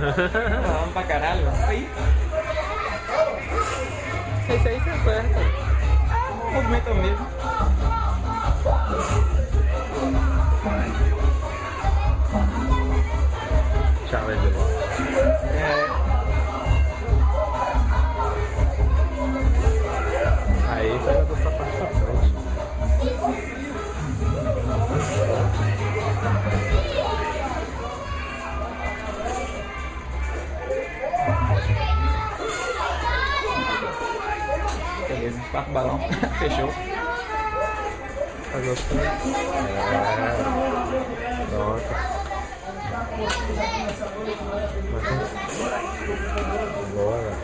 vamos pra caralho. Aí. Esse aí você acerta. Ah, movimento mesmo. Challenge. É. Aí Beleza, quatro balão. Fechou. Tá gostando? É. Pronto. Bora.